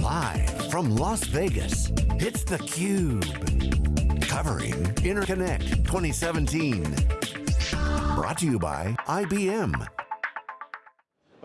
Live from Las Vegas, it's theCUBE. Covering Interconnect 2017. Brought to you by IBM.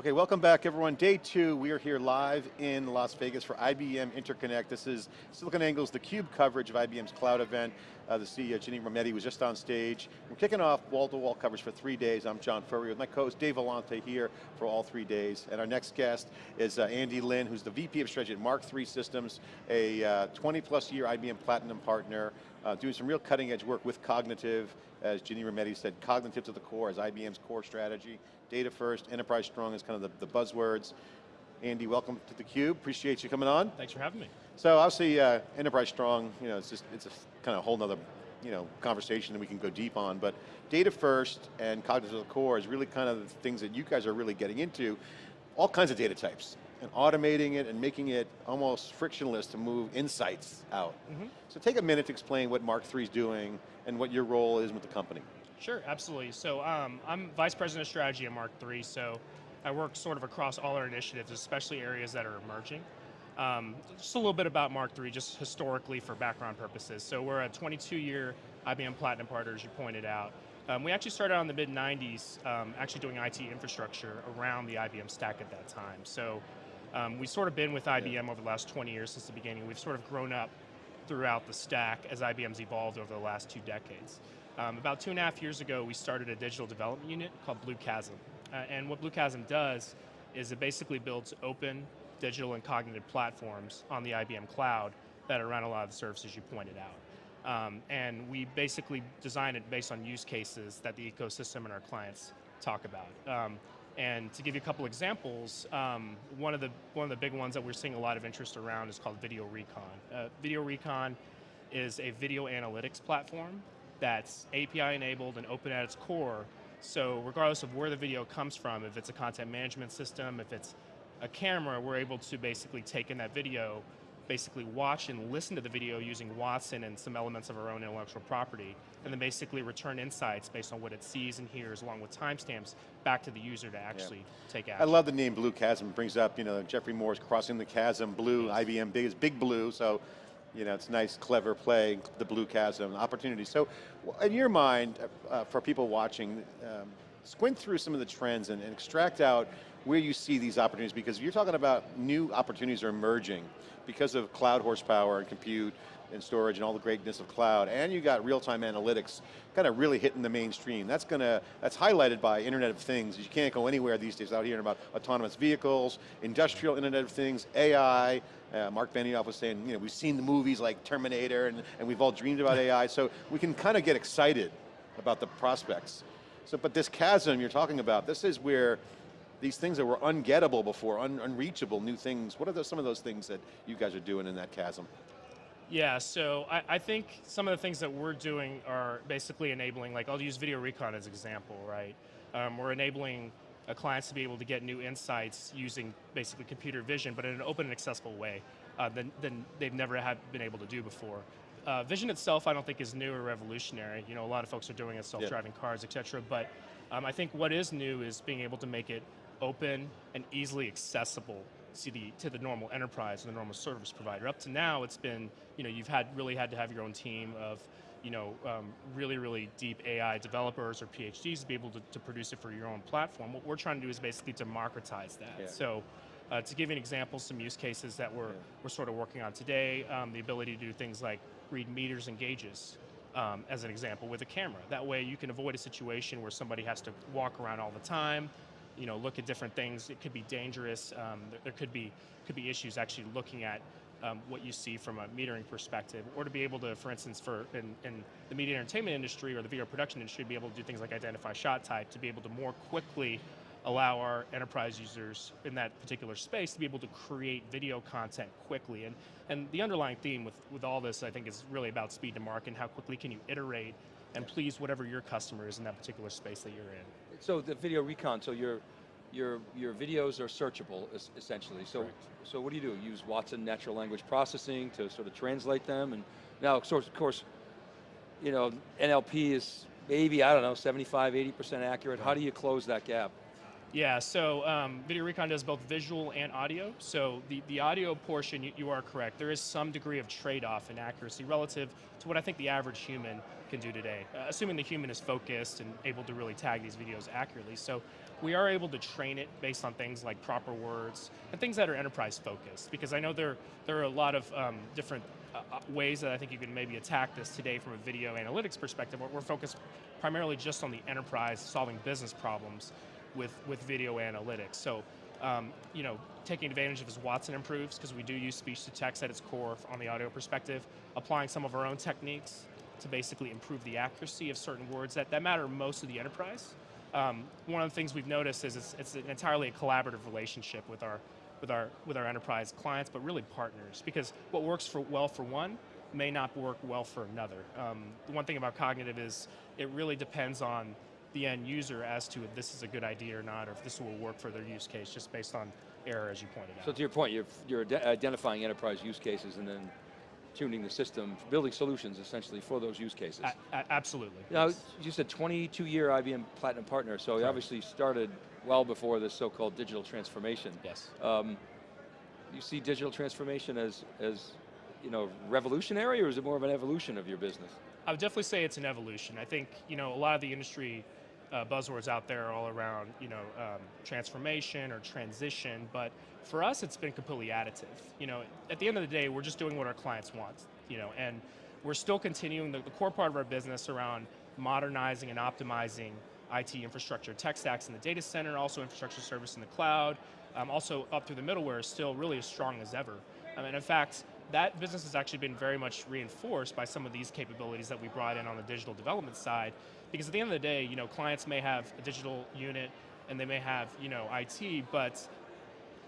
Okay, welcome back everyone. Day two, we are here live in Las Vegas for IBM Interconnect. This is SiliconANGLE's theCUBE coverage of IBM's cloud event. Uh, the CEO, Ginni Rometty, was just on stage. We're kicking off wall-to-wall -wall coverage for three days. I'm John Furrier with my co-host Dave Vellante here for all three days. And our next guest is uh, Andy Lin, who's the VP of Strategy at Mark III Systems, a uh, 20 plus year IBM Platinum partner, uh, doing some real cutting edge work with Cognitive, as Ginni Rometty said, Cognitive to the core is IBM's core strategy. Data first, enterprise strong is kind of the, the buzzwords. Andy, welcome to theCUBE, appreciate you coming on. Thanks for having me. So obviously, uh, enterprise strong, you know, it's just, it's a kind of a whole nother you know, conversation that we can go deep on, but data first and cognitive core is really kind of the things that you guys are really getting into. All kinds of data types, and automating it and making it almost frictionless to move insights out. Mm -hmm. So take a minute to explain what Mark III is doing and what your role is with the company. Sure, absolutely. So um, I'm Vice President of Strategy at Mark III, so I work sort of across all our initiatives, especially areas that are emerging. Um, just a little bit about Mark III, just historically for background purposes. So we're a 22-year IBM Platinum partner, as you pointed out. Um, we actually started out in the mid-90s, um, actually doing IT infrastructure around the IBM stack at that time. So um, we've sort of been with IBM over the last 20 years since the beginning. We've sort of grown up throughout the stack as IBM's evolved over the last two decades. Um, about two and a half years ago, we started a digital development unit called Blue Chasm. Uh, and what Blue Chasm does is it basically builds open digital and cognitive platforms on the IBM cloud that are run a lot of the services you pointed out. Um, and we basically design it based on use cases that the ecosystem and our clients talk about. Um, and to give you a couple examples, um, one, of the, one of the big ones that we're seeing a lot of interest around is called Video Recon. Uh, Video Recon is a video analytics platform that's API enabled and open at its core. So regardless of where the video comes from, if it's a content management system, if it's a camera, we're able to basically take in that video, basically watch and listen to the video using Watson and some elements of our own intellectual property, and then basically return insights based on what it sees and hears along with timestamps back to the user to actually yeah. take action. I love the name Blue Chasm, it brings up, you know, Geoffrey Moore's Crossing the Chasm, Blue, yes. IBM Big is Big Blue, so you know, it's nice, clever play, the blue chasm, opportunity. So in your mind, uh, for people watching, um, squint through some of the trends and, and, extract out where you see these opportunities, because you're talking about new opportunities are emerging because of cloud horsepower and compute and storage and all the greatness of cloud, and you got real-time analytics kind of really hitting the mainstream. That's going to, that's highlighted by Internet of Things. You can't go anywhere these days out here about autonomous vehicles, industrial Internet of Things, AI, uh, Mark Benioff was saying, you know, we've seen the movies like Terminator and, and we've all dreamed about AI, so we can kind of get excited about the prospects. So, but this chasm you're talking about, this is where these things that were ungettable before, un unreachable, new things. What are those, some of those things that you guys are doing in that chasm? Yeah, so I, I, think some of the things that we're doing are basically enabling, like I'll use Video Recon as an example, right? Um, we're enabling clients to be able to get new insights using basically computer vision, but in an open and accessible way uh, than, than they've never had been able to do before. Uh, vision itself, I don't think is new or revolutionary. You know, a lot of folks are doing it, self-driving yeah. cars, et cetera, but um, I think what is new is being able to make it open and easily accessible the, to the normal enterprise and the normal service provider. Up to now, it's been, you know, you've had really had to have your own team of, you know, um, really, really deep AI developers or PhDs to be able to, to, produce it for your own platform. What we're trying to do is basically democratize that. Yeah. So, uh, to give you an example, some use cases that we're, yeah. we're sort of working on today, um, the ability to do things like read meters and gauges, um, as an example, with a camera. That way you can avoid a situation where somebody has to walk around all the time, you know, look at different things. It could be dangerous. Um, there, there, could be could be issues actually looking at um, what you see from a metering perspective, or to be able to, for instance, for in, in, the media entertainment industry or the video production industry, be able to do things like identify shot type, to be able to more quickly allow our enterprise users in that particular space to be able to create video content quickly. And, and the underlying theme with, with all this, I think, is really about speed to market and how quickly can you iterate and please whatever your customer is in that particular space that you're in. So the video recon, so your your your videos are searchable essentially. So Correct. so what do you do? Use Watson natural language processing to sort of translate them, and now of course, of course, you know NLP is maybe I don't know 75, 80 percent accurate. How do you close that gap? Yeah, so um, Video Recon does both visual and audio. So the, the audio portion, you, you are correct. There is some degree of trade-off in accuracy relative to what I think the average human can do today, uh, assuming the human is focused and able to really tag these videos accurately. So we are able to train it based on things like proper words and things that are enterprise focused, because I know there, there are a lot of um, different uh, uh, ways that I think you can maybe attack this today from a video analytics perspective. We're, we're focused primarily just on the enterprise solving business problems with, with video analytics. So, um, you know, taking advantage of as Watson improves, because we do use speech to text at its core on the audio perspective, applying some of our own techniques to basically improve the accuracy of certain words that, that matter most to the enterprise. Um, one of the things we've noticed is it's, it's entirely a collaborative relationship with our, with, our, with our enterprise clients, but really partners, because what works for well for one may not work well for another. Um, the one thing about cognitive is it really depends on the end user as to if this is a good idea or not, or if this will work for their use case, just based on error, as you pointed out. So to your point, you're, you're ide- identifying enterprise use cases and then tuning the system, building solutions essentially for those use cases. A- absolutely. Now, yes. you said 22-year IBM Platinum Partner, so you obviously started well before this so-called digital transformation. Yes. Um, you see digital transformation as, as you know, revolutionary, or is it more of an evolution of your business? I would definitely say it's an evolution. I think you know a lot of the industry uh, buzzwords out there all around you know um, transformation or transition, but for us it's been completely additive. You know, at the end of the day, we're just doing what our clients want. You know, and we're still continuing the, the core part of our business around modernizing and optimizing IT infrastructure, tech stacks in the data center, also infrastructure service in the cloud, um, also up through the middleware is still really as strong as ever. I mean, in fact, that business has actually been very much reinforced by some of these capabilities that we brought in on the digital development side. Because at the end of the day, you know, clients may have a digital unit and they may have, you know, IT, but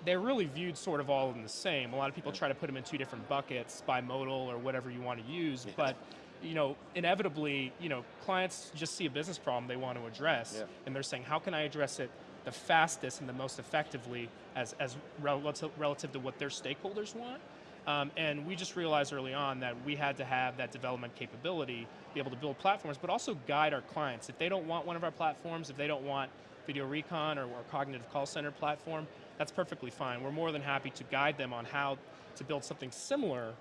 they're really viewed sort of all in the same. A lot of people try to put them in two different buckets, bimodal or whatever you want to use, but you know, inevitably, you know, clients just see a business problem they want to address, Yeah. and they're saying, how can I address it the fastest and the most effectively as, as relative, relative to what their stakeholders want? Um, and we just realized early on that we had to have that development capability, be able to build platforms, but also guide our clients. If they don't want one of our platforms, if they don't want Video Recon or our Cognitive Call Center platform, that's perfectly fine. We're more than happy to guide them on how to build something similar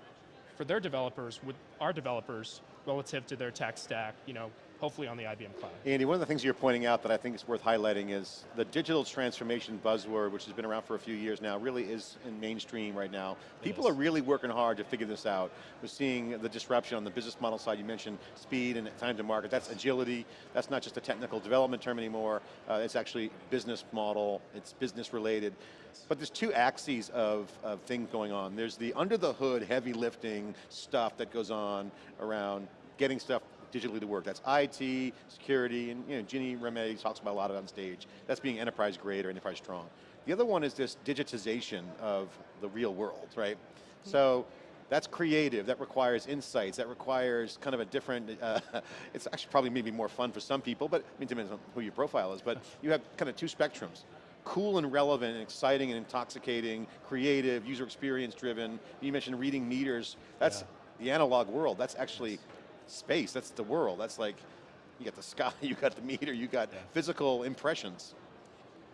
for their developers with our developers relative to their tech stack, you know, hopefully on the IBM cloud. Andy, one of the things you're pointing out that I think is worth highlighting is the digital transformation buzzword, which has been around for a few years now, really is in mainstream right now. People is. are really working hard to figure this out. We're seeing the disruption on the business model side. You mentioned speed and time to market. That's agility. That's not just a technical development term anymore. Uh, it's actually business model. It's business related. But there's two axes of, of things going on. There's the under the hood heavy lifting stuff that goes on around getting stuff digitally to work. That's IT, security, and you know, Ginni Rometty talks about a lot of it on stage. That's being enterprise grade or enterprise strong. The other one is this digitization of the real world, right? So that's creative, that requires insights, that requires kind of a different, uh, it's actually probably maybe more fun for some people, but I mean, depends on who your profile is, but you have kind of two spectrums. Cool and relevant and exciting and intoxicating, creative, user experience driven. You mentioned reading meters. That's the analog world. That's actually space, that's the world. That's like, you got the sky, you got the meter, you got physical impressions.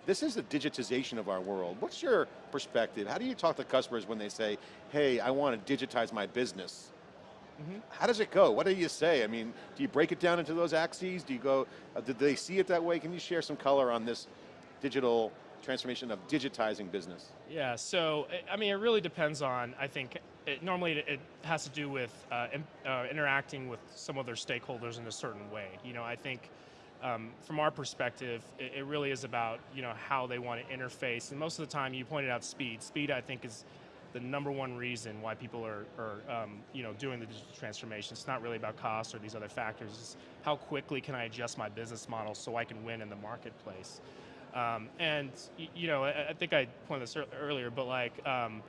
This is the digitization of our world. What's your perspective? How do you talk to customers when they say, hey, I want to digitize my business? How does it go? What do you say? I mean, do you break it down into those axes? Do you go, uh, did they see it that way? Can you share some color on this digital transformation of digitizing business? Yeah, so I mean, it really depends on. I think it, normally it, it has to do with uh, in, uh, interacting with some other stakeholders in a certain way. You know, I think um, from our perspective, it, it really is about you know how they want to interface. And most of the time, you pointed out speed. Speed, I think, is the number one reason why people are, are um, you know, doing the digital transformation. It's not really about cost or these other factors. It's how quickly can I adjust my business model so I can win in the marketplace. Um, and you know, I, I think I pointed this earlier, but like, um,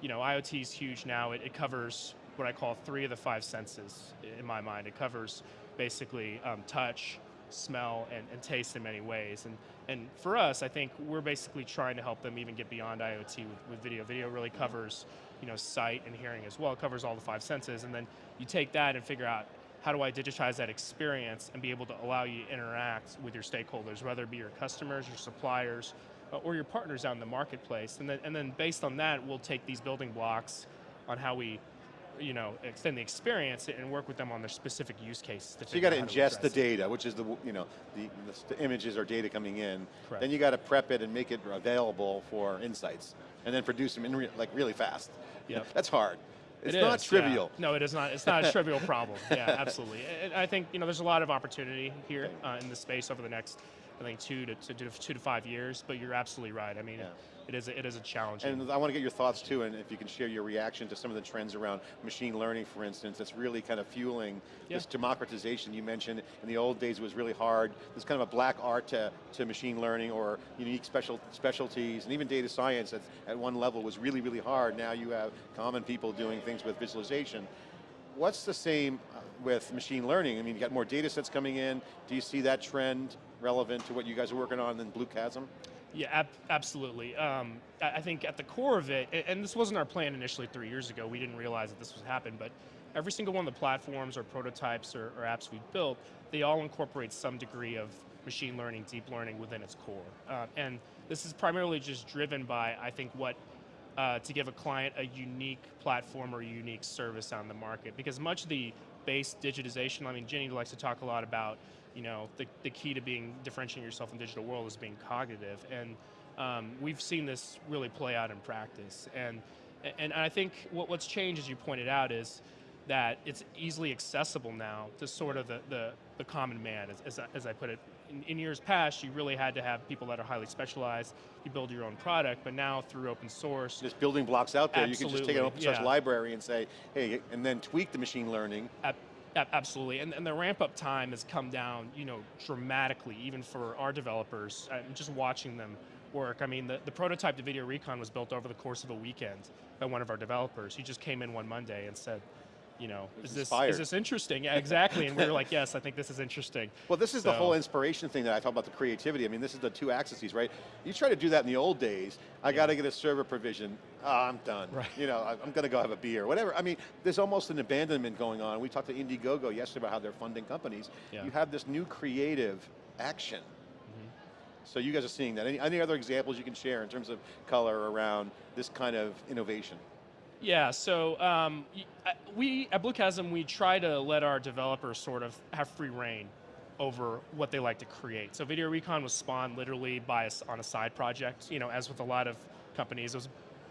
you know, IoT is huge now. It, it covers what I call three of the five senses in my mind. It covers basically um, touch, smell, and, and taste in many ways. And and for us, I think we're basically trying to help them even get beyond IoT with, with video. Video really covers, you know, sight and hearing as well. It covers all the five senses, and then you take that and figure out how do I digitize that experience and be able to allow you to interact with your stakeholders, whether it be your customers, your suppliers, or your partners out in the marketplace. And then, and then based on that, we'll take these building blocks on how we you know, extend the experience and work with them on their specific use cases. To So you got to figure out how ingest the data, which is the, you know, the, the, the images or data coming in. Correct. Then you got to prep it and make it available for insights. And then produce them in re like really fast. Yep. That's hard. It's It not is, yeah. trivial. No, it is not. It's not a trivial problem. Yeah, absolutely. And I think you know there's a lot of opportunity here uh, in this space over the next, I think two to, to, two to five years. But you're absolutely right. I mean, Yeah. it is a, it is a challenge. And I want to get your thoughts too, and if you can share your reaction to some of the trends around machine learning, for instance, that's really kind of fueling Yeah. this democratization you mentioned. In the old days, it was really hard. There's kind of a black art to, to machine learning or unique special specialties, and even data science at, at one level was really, really hard. Now you have common people doing things with visualization. What's the same uh, with machine learning? I mean, you got more data sets coming in. Do you see that trend relevant to what you guys are working on in Blue Chasm? Yeah, ab- absolutely. Um, I think at the core of it, and this wasn't our plan initially three years ago, we didn't realize that this would happen, but every single one of the platforms or prototypes or, or apps we've built, they all incorporate some degree of machine learning, deep learning within its core. Uh, and this is primarily just driven by, I think, what uh, to give a client a unique platform or a unique service on the market. Because much of the base digitization, I mean, Ginni likes to talk a lot about, you know, the, the key to being differentiating yourself in the digital world is being cognitive. And um, we've seen this really play out in practice. And, and I think what, what's changed, as you pointed out, is that it's easily accessible now to sort of the, the, the common man, as, as, I, as I put it. In, in years past, you really had to have people that are highly specialized. You build your own product, but now through open source, There's building blocks out there. You can just take an open source yeah. library and say, hey, and then tweak the machine learning. Ab- absolutely, and, and the ramp up time has come down, you know, dramatically, even for our developers. I'm just watching them work. I mean, the, the prototype to Video Recon was built over the course of a weekend by one of our developers. He just came in one Monday and said, you know, is this is this interesting? Yeah, exactly. and we were like, yes, I think this is interesting. Well, this is the whole inspiration thing that I talk about the creativity. I mean, this is the two axes, right? You try to do that in the old days. I got to get a server provision. Oh, I'm done. Right. You know, I'm going to go have a beer, whatever. I mean, there's almost an abandonment going on. We talked to Indiegogo yesterday about how they're funding companies. Yeah. You have this new creative action. Mm-hmm. So you guys are seeing that. Any, any other examples you can share in terms of color around this kind of innovation? Yeah, so um, we at Blue Chasm we try to let our developers sort of have free reign over what they like to create. So Video Recon was spawned literally by us on a side project. You know, as with a lot of companies, it was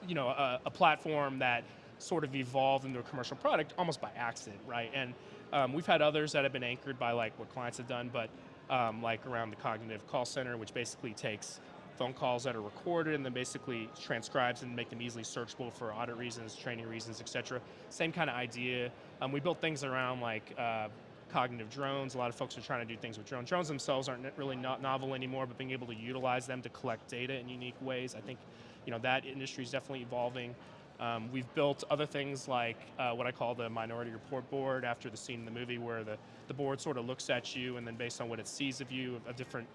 you know a, a platform that sort of evolved into a commercial product almost by accident, right? And um, we've had others that have been anchored by like what clients have done, but um, like around the cognitive call center, which basically takes phone calls that are recorded and then basically transcribes and make them easily searchable for audit reasons, training reasons, et cetera. Same kind of idea. Um, we built things around like uh, cognitive drones. A lot of folks are trying to do things with drones. Drones themselves aren't really not novel anymore, but being able to utilize them to collect data in unique ways, I think, you know, that industry is definitely evolving. Um, we've built other things like uh, what I call the Minority Report Board after the scene in the movie where the, the board sort of looks at you and then based on what it sees of you, of different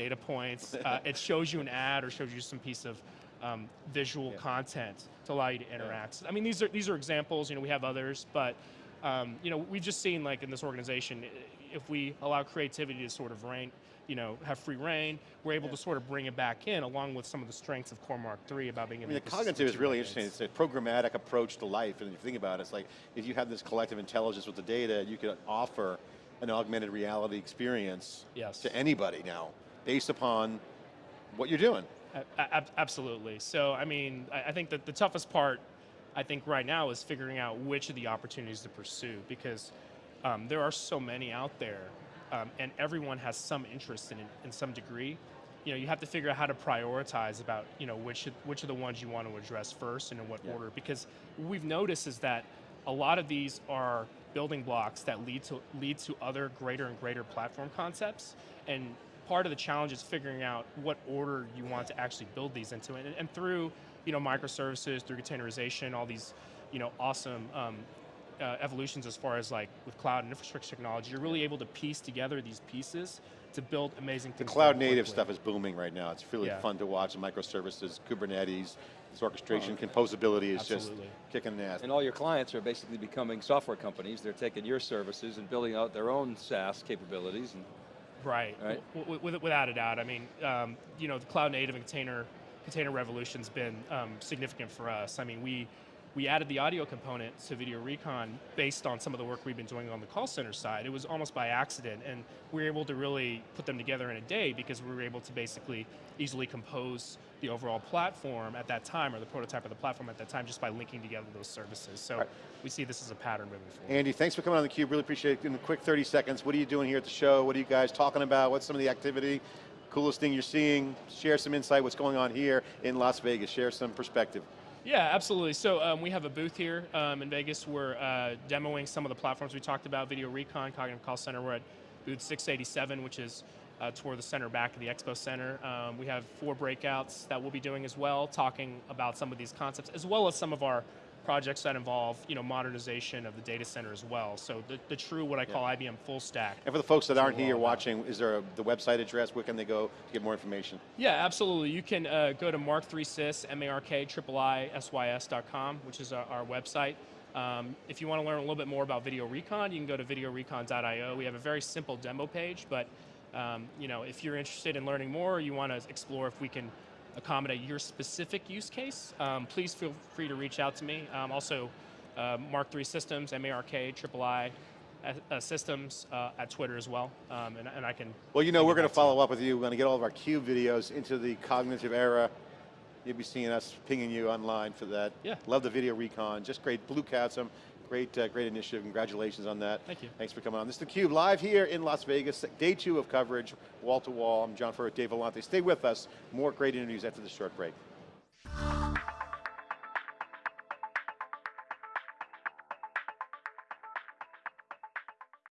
data points, uh, it shows you an ad or shows you some piece of um, visual Yeah. content to allow you to interact. I mean, these are, these are examples, you know, we have others, but um, you know, we've just seen like in this organization, if we allow creativity to sort of reign, you know, have free reign, we're able Yeah. to sort of bring it back in along with some of the strengths of Core Mark 3 about being I able mean, the cognitive is really interesting. It's a programmatic approach to life, and if you think about it, it's like if you have this collective intelligence with the data, you could offer an augmented reality experience Yes. to anybody now, based upon what you're doing. Absolutely. So, I mean, I, I think that the toughest part, I think right now, is figuring out which of the opportunities to pursue because um, there are so many out there, um, and everyone has some interest in it in some degree. You know, you have to figure out how to prioritize about you know which which are the ones you want to address first and in what Yeah. order. Because what we've noticed is that a lot of these are building blocks that lead to lead to other greater and greater platform concepts and part of the challenge is figuring out what order you want to actually build these into and, and through you know microservices through containerization all these you know awesome um, uh, evolutions as far as like with cloud and infrastructure technology. You're really able to piece together these pieces to build amazing things. The cloud native quickly. stuff is booming right now. It's really Yeah. fun to watch. The microservices, Kubernetes, this orchestration, composability is Absolutely. just kicking ass. And all your clients are basically becoming software companies. They're taking your services and building out their own SaaS capabilities. And Right. Right. Without a doubt. I mean, um, you know, the cloud native and container container revolution's been um, significant for us. I mean, we we added the audio component to Video Recon based on some of the work we've been doing on the call center side. It was almost by accident, and we were able to really put them together in a day because we were able to basically easily compose the overall platform at that time, or the prototype of the platform at that time, just by linking together those services. So Right. we see this as a pattern moving forward. Andy, thanks for coming on theCUBE, really appreciate it. In a quick 30 seconds, what are you doing here at the show? What are you guys talking about? What's some of the activity? Coolest thing you're seeing? Share some insight, what's going on here in Las Vegas. Share some perspective. Yeah, absolutely. So um, we have a booth here um, in Vegas. We're uh, demoing some of the platforms we talked about, Video Recon, Cognitive Call Center. We're at booth 687, which is uh, toward the center back of the Expo Center. Um, we have four breakouts that we'll be doing as well, talking about some of these concepts, as well as some of our projects that involve you know, modernization of the data center as well. So the, the true, what I call IBM full stack. And for the folks that aren't here about. watching, is there a, the website address? Where can they go to get more information? Yeah, absolutely. You can uh, go to Mark3Sys, M-A-R-K-I-I-S-Y-S.com, which is our, our website. Um, if you want to learn a little bit more about Video Recon, you can go to videorecon.io. We have a very simple demo page, but um, you know, if you're interested in learning more, or you want to explore if we can accommodate your specific use case, um, please feel free to reach out to me. Um, also, uh, Mark3 Systems, M-A-R-K-I-I-I uh, Systems uh, at Twitter as well, um, and, and I can. Well, you know, we're going to back to you. follow up with you. We're going to get all of our CUBE videos into the cognitive era. You'll be seeing us pinging you online for that. Yeah. Love the video recon. Just great. Blue Chasm, great, uh, great initiative. Congratulations on that. Thank you. Thanks for coming on. This is theCUBE live here in Las Vegas. Day two of coverage, wall to wall. I'm John Furrier, Dave Vellante. Stay with us. More great interviews after this short break.